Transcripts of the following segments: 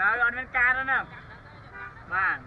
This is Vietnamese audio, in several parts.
នៅអត់មានការទេហ្នឹងបាទ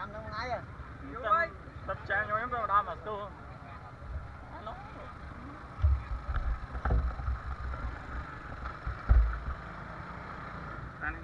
Trăm năm ngay à Tập trang cho em đâu đó mà tu Nó Ăn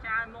Trang